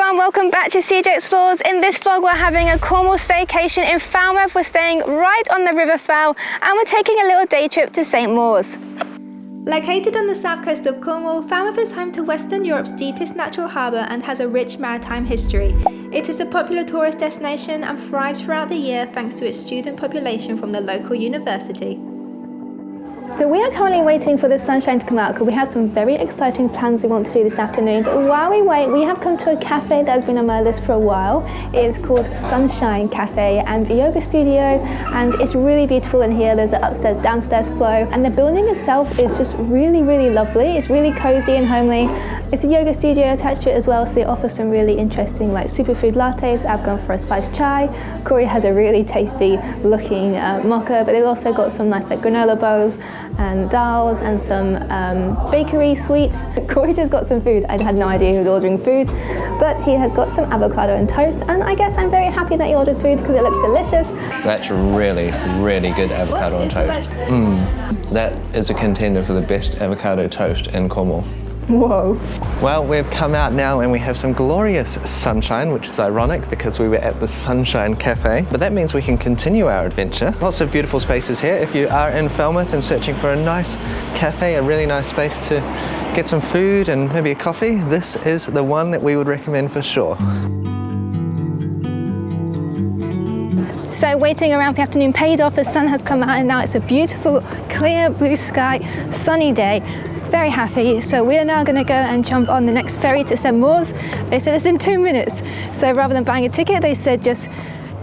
everyone, welcome back to CJ Explores. In this vlog we're having a Cornwall staycation in Falmouth. We're staying right on the River Fal and we're taking a little day trip to St Mawes. Located on the south coast of Cornwall, Falmouth is home to Western Europe's deepest natural harbour and has a rich maritime history. It is a popular tourist destination and thrives throughout the year thanks to its student population from the local university. So we are currently waiting for the sunshine to come out because we have some very exciting plans we want to do this afternoon. But while we wait, we have come to a cafe that has been on my list for a while. It is called Sunshine Cafe and yoga studio and it's really beautiful in here. There's an upstairs downstairs flow and the building itself is just really really lovely. It's really cozy and homely it's a yoga studio attached to it as well, so they offer some really interesting like superfood lattes. I've gone for a spiced chai. Corey has a really tasty looking uh, mocha, but they've also got some nice like granola bowls and dals and some um, bakery sweets. Corey just got some food. I had no idea he was ordering food, but he has got some avocado and toast, and I guess I'm very happy that he ordered food because it looks delicious. That's really, really good avocado and toast. Mm, that is a contender for the best avocado toast in Cornwall. Whoa. Well, we've come out now and we have some glorious sunshine, which is ironic because we were at the Sunshine Cafe. But that means we can continue our adventure. Lots of beautiful spaces here. If you are in Falmouth and searching for a nice cafe, a really nice space to get some food and maybe a coffee, this is the one that we would recommend for sure. So waiting around the afternoon paid off, the sun has come out and now it's a beautiful, clear blue sky, sunny day very happy. So we are now going to go and jump on the next ferry to St Mawes. They said it's in two minutes. So rather than buying a ticket, they said just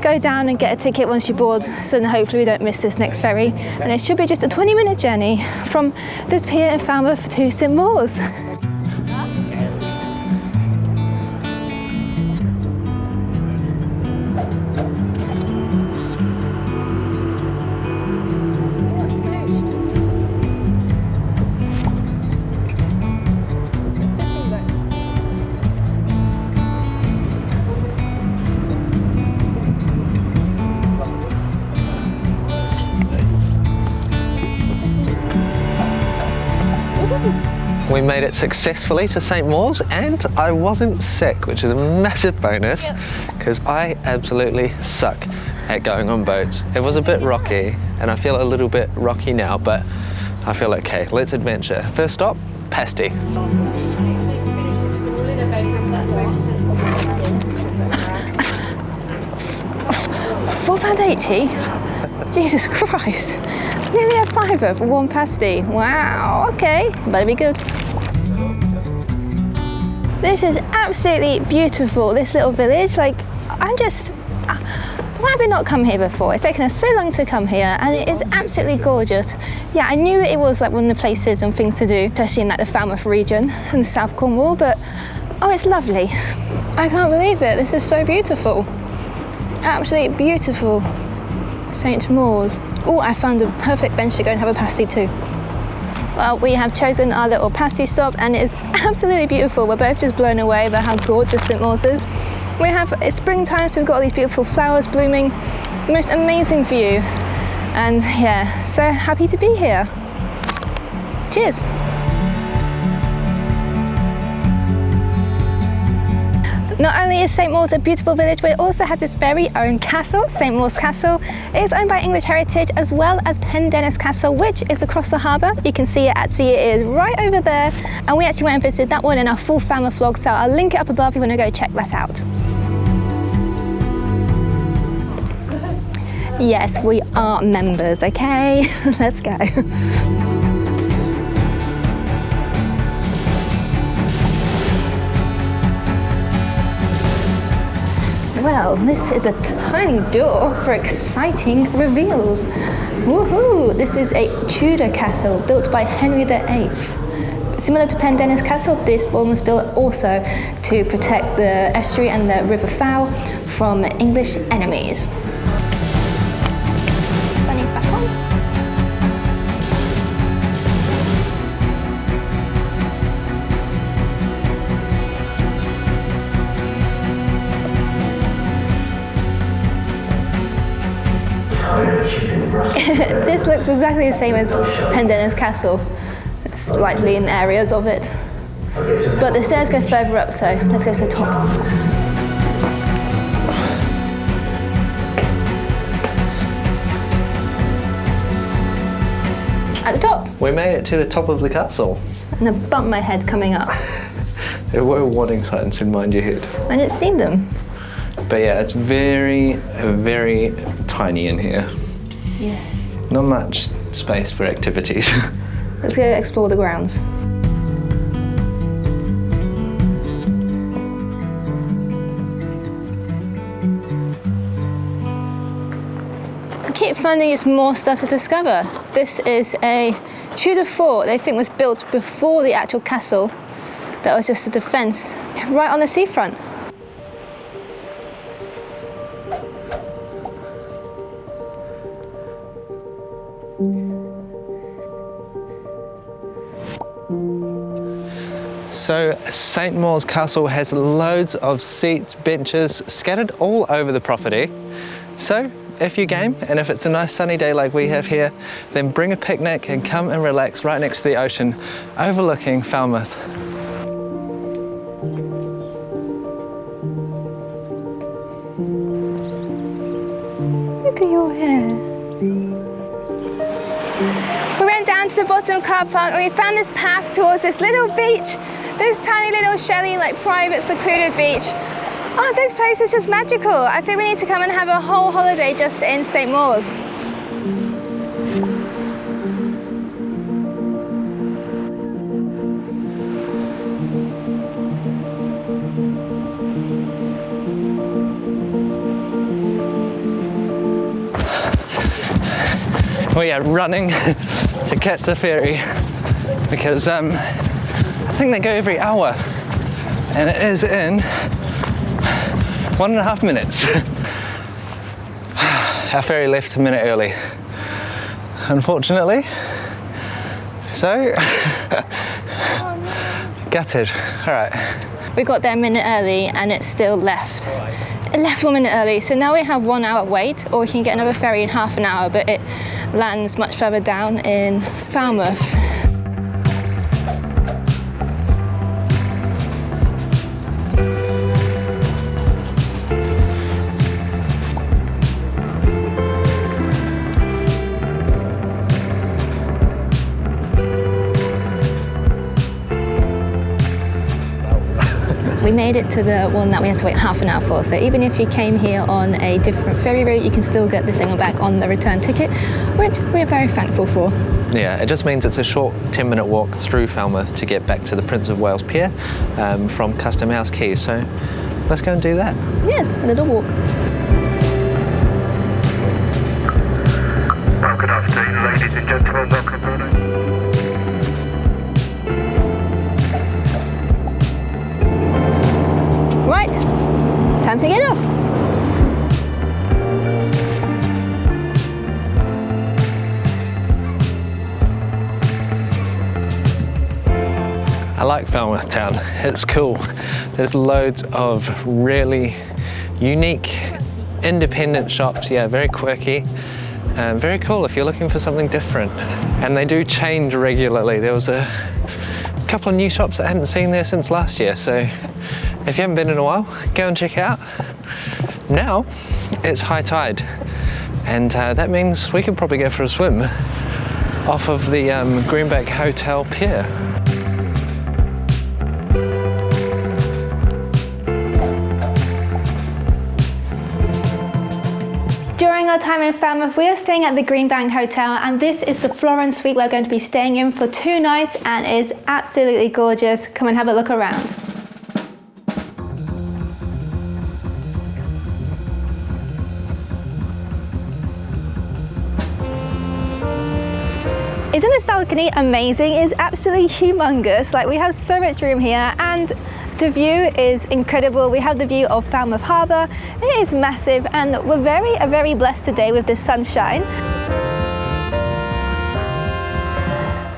go down and get a ticket once you're bored so then hopefully we don't miss this next ferry and it should be just a 20 minute journey from this pier in Falmouth to St Mawes. We made it successfully to St. Mawes and I wasn't sick, which is a massive bonus because yep. I absolutely suck at going on boats. It was a bit rocky and I feel a little bit rocky now, but I feel okay. Let's adventure. First stop, Pasty. Four pound eighty? Jesus Christ. Nearly a fiver for one pasty. Wow, okay, better be good. This is absolutely beautiful, this little village. Like, I'm just, why have we not come here before? It's taken us so long to come here and it is absolutely gorgeous. Yeah, I knew it was like one of the places and things to do, especially in like the Falmouth region and South Cornwall, but oh, it's lovely. I can't believe it, this is so beautiful. Absolutely beautiful. St. Mawes. Oh, I found a perfect bench to go and have a pasty too. Well, we have chosen our little pasty stop and it is absolutely beautiful. We're both just blown away by how gorgeous St. Mawes is. We have, it's springtime, so we've got all these beautiful flowers blooming. The most amazing view. And yeah, so happy to be here. Cheers. Not only is St Mawes a beautiful village, but it also has its very own castle, St Mawes Castle. It is owned by English Heritage as well as Pendennis Castle, which is across the harbour. You can see it at sea, it is right over there. And we actually went and visited that one in our full family vlog, so I'll link it up above if you want to go check that out. Yes, we are members, okay? Let's go. Well, this is a tiny door for exciting reveals. Woohoo! This is a Tudor castle built by Henry VIII. Similar to Pendennis Castle, this one was built also to protect the estuary and the River Fal from English enemies. This looks exactly the same as Pendennis Castle, slightly in areas of it. But the stairs go further up, so let's go to the top. At the top. We made it to the top of the castle. And I bumped my head coming up. There were warning signs in Mind Your Head. I didn't see them. But yeah, it's very, very tiny in here. Yes. Not much space for activities. Let's go explore the grounds. I keep finding just more stuff to discover. This is a Tudor fort they think was built before the actual castle. That was just a defence right on the seafront. So St. Mawes Castle has loads of seats, benches scattered all over the property. So if you're game and if it's a nice sunny day like we have here, then bring a picnic and come and relax right next to the ocean overlooking Falmouth. Look at your hair. We went down to the bottom car park and we found this path towards this little beach. This tiny little shelly, like private secluded beach. Oh, this place is just magical. I think we need to come and have a whole holiday just in St. Mawes. We are running to catch the ferry because um, I think they go every hour and it is in one and a half minutes. Our ferry left a minute early, unfortunately. So, gutted. All right. We got there a minute early and it still left. It left one minute early, so now we have one hour wait, or we can get another ferry in half an hour, but it lands much further down in Falmouth. Made it to the one that we had to wait half an hour for. So even if you came here on a different ferry route, you can still get the single back on the return ticket, which we are very thankful for. Yeah, it just means it's a short 10 minute walk through Falmouth to get back to the Prince of Wales Pier um, from Custom House Quay. So let's go and do that. Yes, a little walk. Well, good afternoon, ladies and gentlemen. Welcome like Falmouth Town. It's cool. There's loads of really unique, independent shops. Yeah, very quirky. Um, very cool if you're looking for something different. And they do change regularly. There was a couple of new shops I hadn't seen there since last year. So if you haven't been in a while, go and check it out. Now it's high tide. And uh, that means we can probably go for a swim off of the um, Greenbank Hotel Pier. Time in Falmouth, we are staying at the Greenbank Hotel and this is the Florence suite we're going to be staying in for two nights and is absolutely gorgeous. Come and have a look around. Isn't this balcony amazing? It's absolutely humongous. Like we have so much room here and the view is incredible. We have the view of Falmouth Harbour. It is massive and we're very, very blessed today with the sunshine.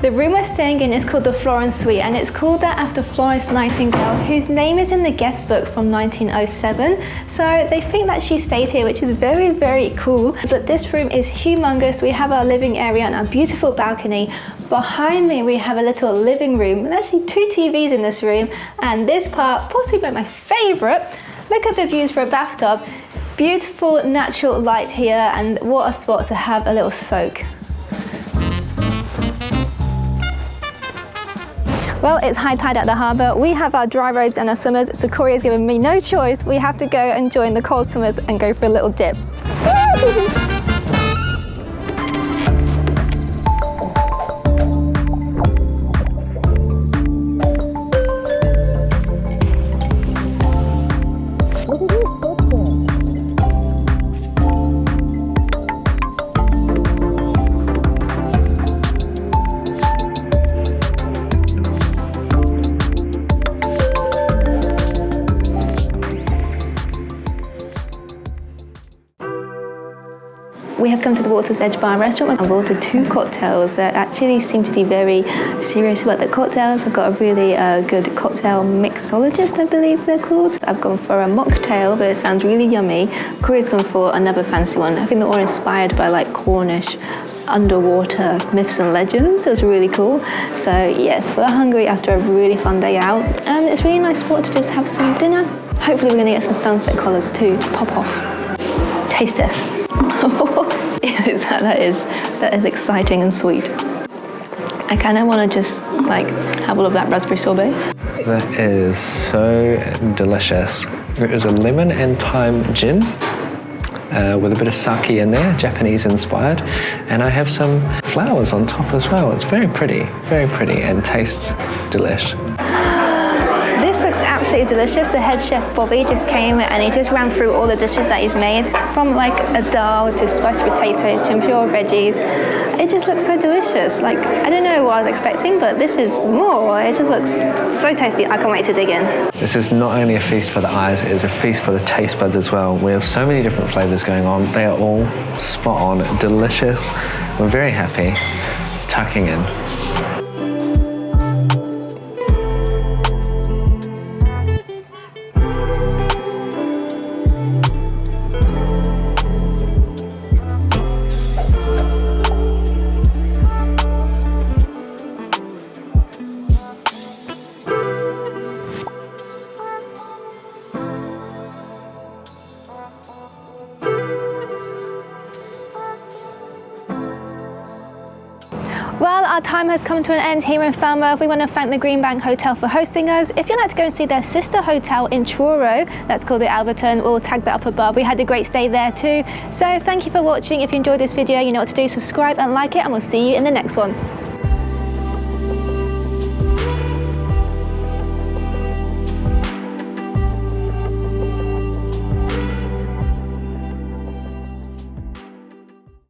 The room we're staying in is called the Florence Suite and it's called that after Florence Nightingale whose name is in the guest book from 1907 so they think that she stayed here which is very very cool but this room is humongous we have our living area and our beautiful balcony Behind me we have a little living room. There's actually two TVs in this room and this part, possibly my favourite. Look at the views for a bathtub. Beautiful natural light here and what a spot to have a little soak. Well, it's high tide at the harbour. We have our dry robes and our swimmers, so Corey has given me no choice. We have to go and join the cold swimmers and go for a little dip. Have come to the Water's Edge Bar and restaurant. I've ordered two cocktails that actually seem to be very serious about the cocktails. I've got a really uh, good cocktail mixologist, I believe they're called. I've gone for a mocktail, but it sounds really yummy. Corey's gone for another fancy one. I think they're all inspired by like Cornish underwater myths and legends. It was really cool. So yes, we're hungry after a really fun day out, and it's really nice spot to just have some dinner. Hopefully we're gonna get some sunset colours too to pop off. Taste test. that is that is exciting and sweet. I kind of want to just like have all of that raspberry sorbet. That is so delicious. It is a lemon and thyme gin uh, with a bit of sake in there, Japanese inspired. And I have some flowers on top as well. It's very pretty, very pretty and tastes delish. Absolutely delicious. The head chef Bobby just came and he just ran through all the dishes that he's made from like a dal to spiced potatoes to pure veggies. It just looks so delicious. Like, I don't know what I was expecting, but this is more. It just looks so tasty. I can't wait to dig in. This is not only a feast for the eyes, it is a feast for the taste buds as well. We have so many different flavors going on. They are all spot on, delicious. We're very happy tucking in. Our time has come to an end here in Falmouth. We want to thank the Green Bank Hotel for hosting us. If you'd like to go and see their sister hotel in Truro, that's called the Alverton, we'll tag that up above. We had a great stay there too. So thank you for watching. If you enjoyed this video, you know what to do. Subscribe and like it, and we'll see you in the next one.